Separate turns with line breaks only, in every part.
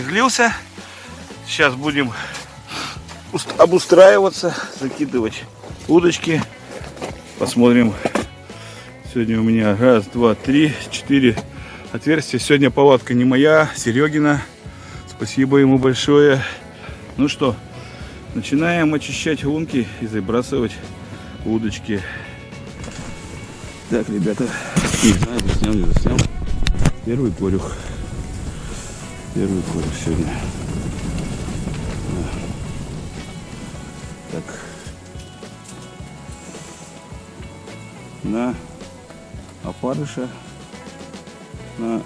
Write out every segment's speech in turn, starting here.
осверлился. Сейчас будем обустраиваться, закидывать удочки. Посмотрим. Сегодня у меня раз, два, три, четыре отверстия. Сегодня палатка не моя, Серегина. Спасибо ему большое. Ну что, начинаем очищать лунки и забрасывать удочки. Так, ребята, не знаю, заснял, не заснял. Первый корюх. Первый корюх сегодня. Так. На опарыша. На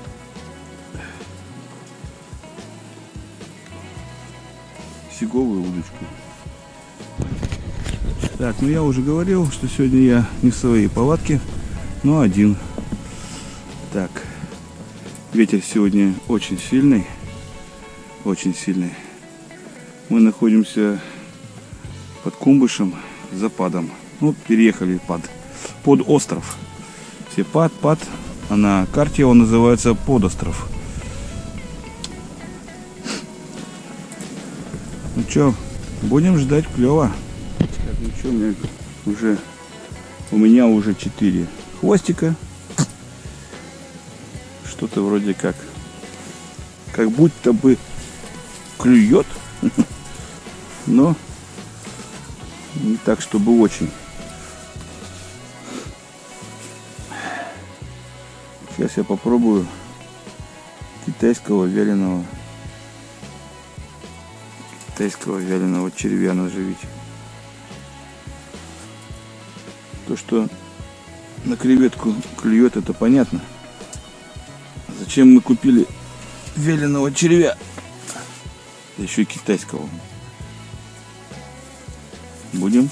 сиговую удочку. Так, ну я уже говорил, что сегодня я не в своей палатке, но один. Так, ветер сегодня очень сильный, очень сильный. Мы находимся под Кумбышем, западом. Ну, переехали под, под остров. Все пад, пад, а на карте он называется подостров. Ну что, будем ждать клево. Так, ну что, у меня уже у меня уже 4 хвостика. Что-то вроде как как будто бы клюет, но не так, чтобы очень. Сейчас я попробую китайского вяленого китайского вяленого червя наживить. То, что на креветку клюет, это понятно. Зачем мы купили вяленого червя? еще и китайского. Будем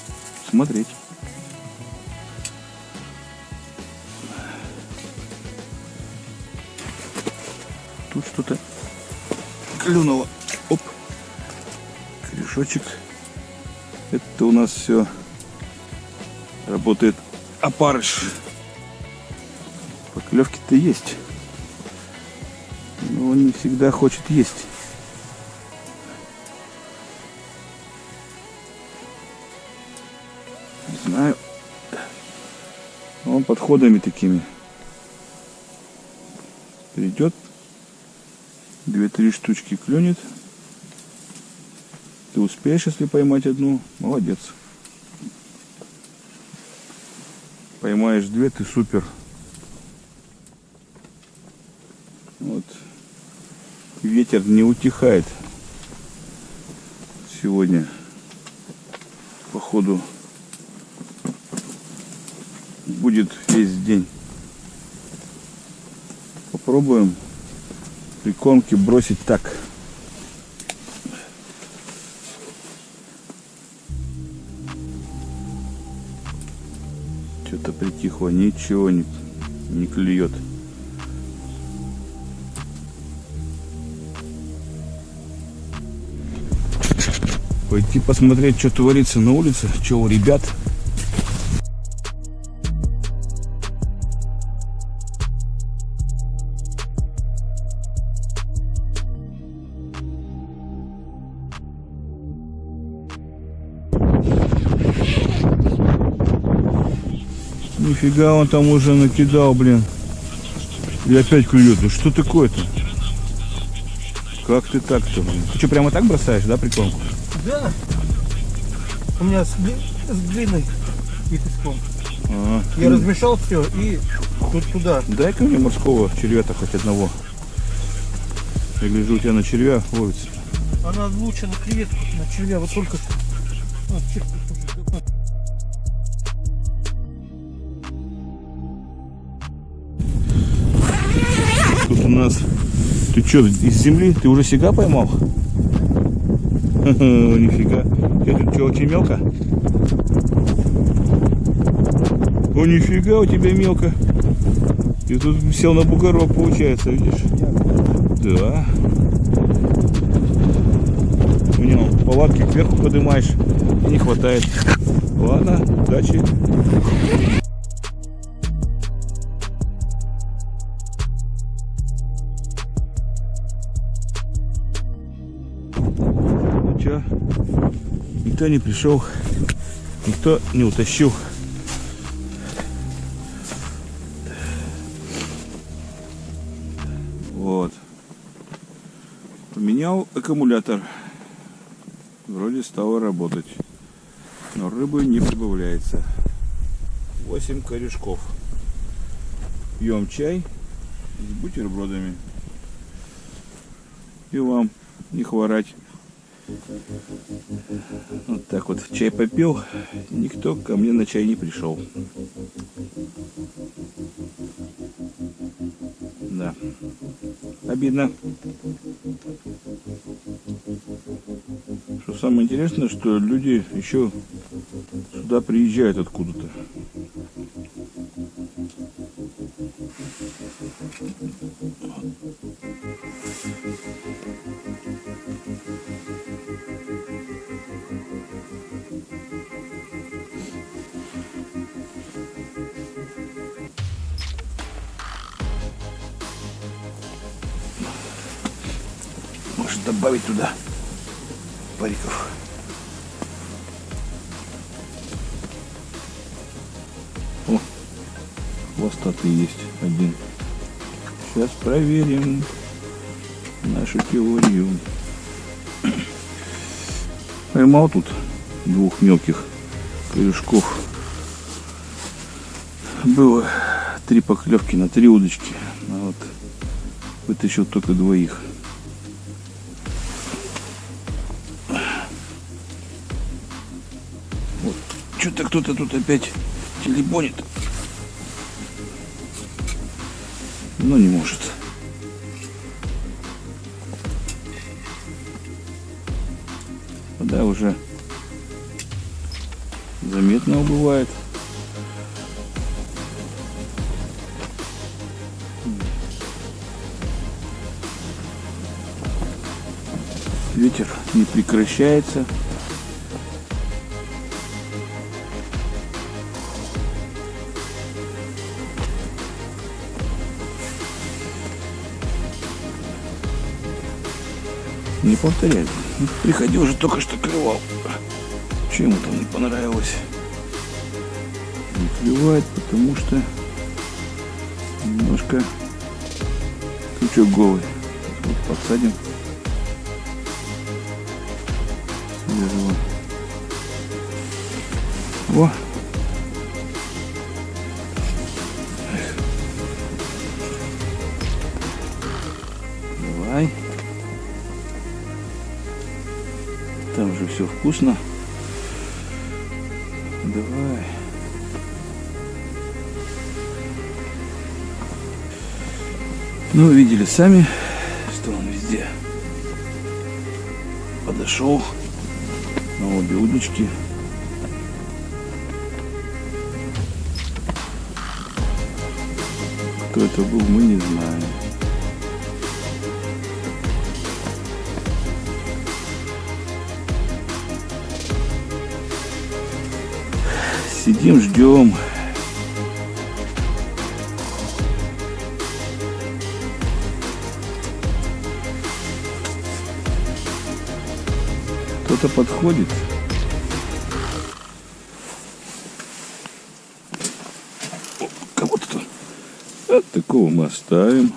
смотреть. Тут что-то клюнуло. Оп корешочек. Это у нас все работает опарыш. Поклевки-то есть. Он не всегда хочет есть. Не знаю. Он подходами такими. Придет. Две-три штучки клюнет. Ты успеешь, если поймать одну, молодец. Поймаешь две, ты супер. Вот. Ветер не утихает сегодня. Походу будет весь день. Попробуем прикормки бросить так. Что-то притихло, ничего не, не клюет. Пойти посмотреть, что творится на улице, что у ребят. Нифига он там уже накидал, блин. И опять клюет. Ну что такое-то? Как ты так-то, блин? Ты что, прямо так бросаешь, да, прикормку?
Да. У меня с, с глиной и песком.
Ага.
Я размешал все и тут туда.
Дай-ка мне морского червя-то хоть одного. Я гляжу, у тебя на червя ловится.
Она лучше на креветку, на червя. Вот только... Вот, чек,
Тут у нас... Ты что, из земли? Ты уже сега поймал? Нифига. Что, очень мелко? О, нифига у тебя мелко. Ты тут сел на бугорок, получается, видишь? Да. Понял. Палатки кверху поднимаешь, не хватает. Ладно, удачи. Никто не пришел, никто не утащил. Вот. Поменял аккумулятор. Вроде стало работать. Но рыбы не прибавляется. 8 корешков. Пьем чай с бутербродами. И вам не хворать. Вот так вот чай попил, никто ко мне на чай не пришел. Да. Обидно. Что самое интересное, что люди еще сюда приезжают откуда-то. Добавить туда париков. О, хвостатый есть один. Сейчас проверим нашу теорию. Поймал тут двух мелких корешков. Было три поклевки на три удочки. А вот вытащил только двоих. Кто-то тут опять телебонит. Но не может. Вода уже заметно убывает. Ветер не прекращается. Не повторяй. Приходил же только что клевал. Чему там не понравилось? Не клевает, потому что немножко крючок голый. Вот подсадим. Свежего. Во! Же все вкусно. Давай. Ну, видели сами, что он везде подошел на обе удочки. Кто это был, мы не знаем. Сидим, ждем. Кто-то подходит. Кого-то. От такого мы оставим.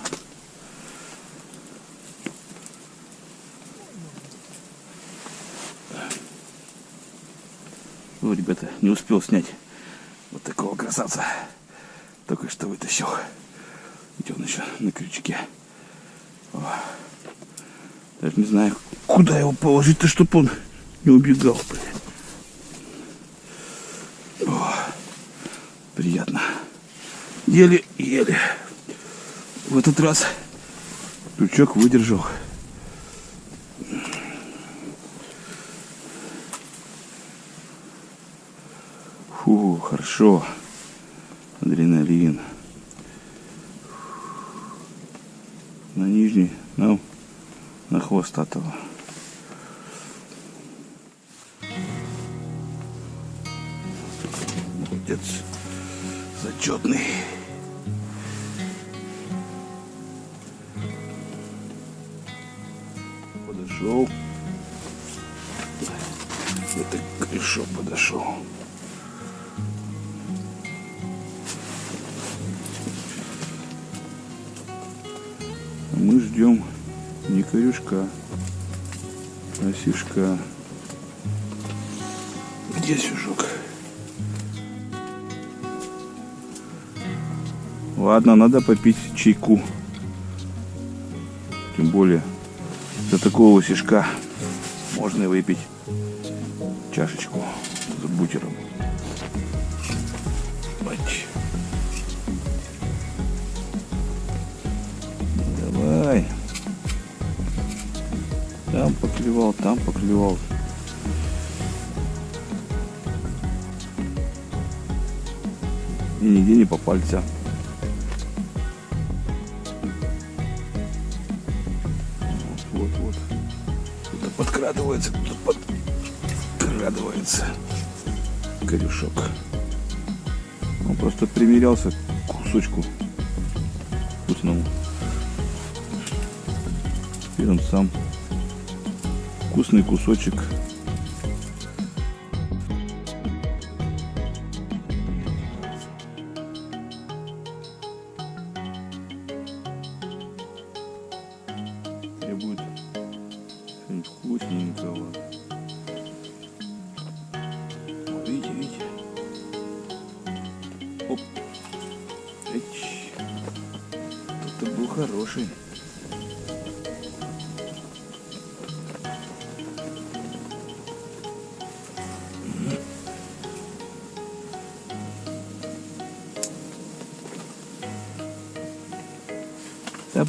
Ребята, не успел снять красавца. Только что вытащил. Где он еще на крючке. О. Даже не знаю, куда его положить-то, чтобы он не убегал. О, приятно. Еле-еле. В этот раз крючок выдержал. Фу, хорошо. Адреналин. На нижний, на, на хвостатого. Молодец. Зачетный. Подошел. Это корешок подошел. Ждем не корешка, а сишка. Где сюжок? Ладно, надо попить чайку. Тем более, за такого сишка можно и выпить чашечку с бутером. Бать. Давай. Там поклевал, там поклевал. И нигде не попался. Вот, вот. Кто-то подкрадывается, кто-то подкрадывается. Корюшок. Он просто примерялся к кусочку вкусному. Он сам вкусный кусочек требует что-нибудь вкусненького. Видите, видите? Оп. Кто-то был хороший.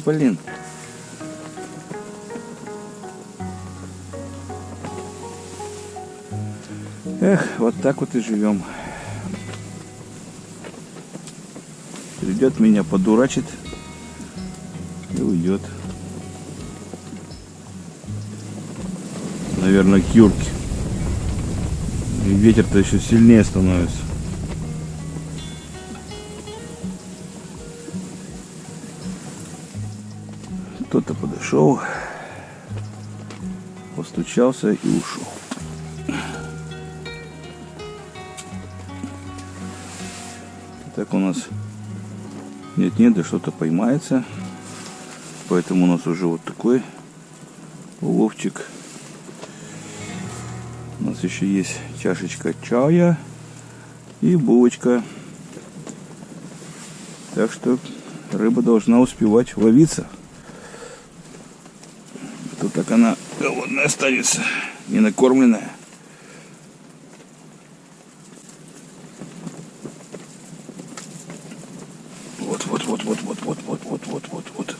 Блин. Эх, вот так вот и живем. Придет меня, подурачит и уйдет. Наверное, к Юрке. И ветер-то еще сильнее становится. Подошел, постучался и ушел. Так у нас нет-нет, да что-то поймается. Поэтому у нас уже вот такой уловчик. У нас еще есть чашечка чая и булочка. Так что рыба должна успевать ловиться. А так она голодная останется, не накормленная. Вот, вот, вот, вот, вот, вот, вот, вот, вот, вот, вот.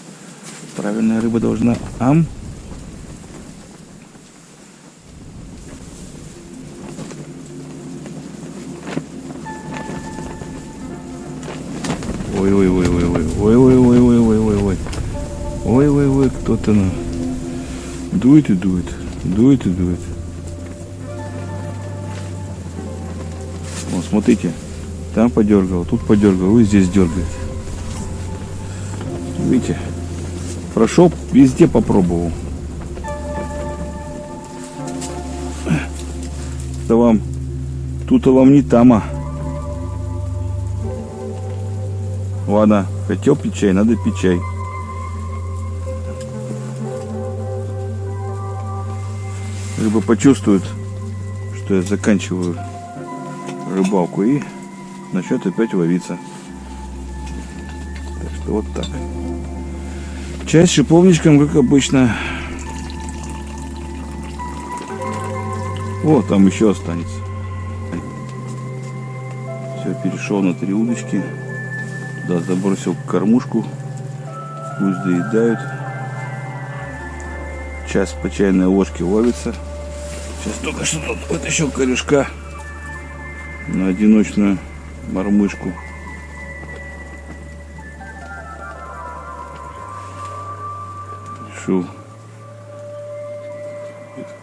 Правильная рыба должна ам. Ой, ой, ой, ой, ой, ой, дует и дует, дует и дует. Вот, смотрите, там подергал, тут подергал, и здесь дергает. Видите, прошел, везде попробовал. Это вам, тут вам не тама. Ладно, хотел пить чай, надо пить чай. Рыба почувствует, что я заканчиваю рыбалку и начнет опять ловиться. Так что вот так. С шиповничком, как обычно. О, там еще останется. Все, перешел на три удочки. Туда забросил кормушку. Пусть доедают. Сейчас по чайной ложке ловится. Сейчас только что тут вытащил корешка на одиночную мормышку. Решил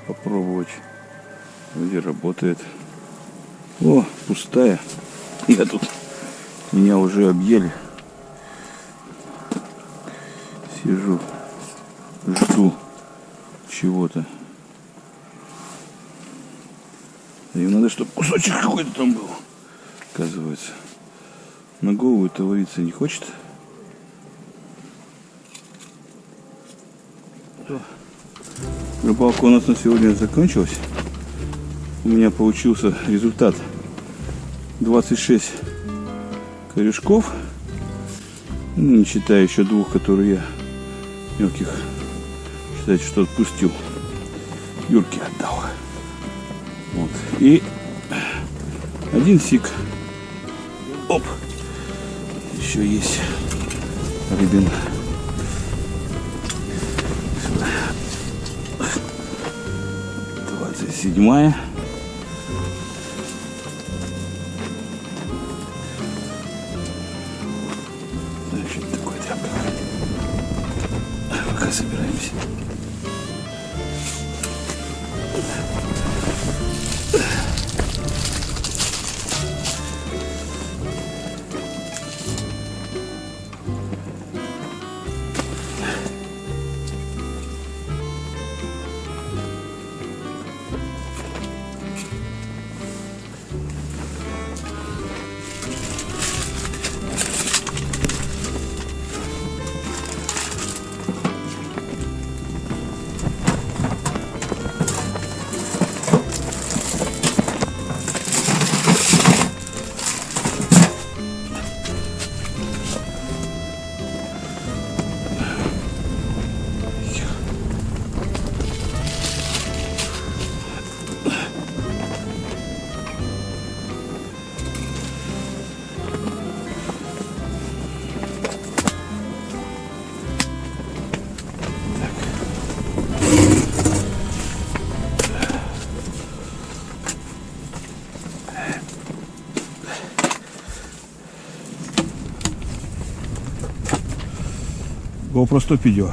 попробовать. Вроде работает. О, пустая. Я тут меня уже объели. Сижу, Им надо, чтобы кусочек какой-то там был, оказывается. На голову это вариться не хочет. Рыбалка у нас на сегодня закончилась. У меня получился результат 26 корешков. Ну, Не считая еще двух, которые я мелких, считайте, что отпустил. Юрке отдал. И один сик. Оп. Еще есть рыбин. Сюда. 27 100 видео.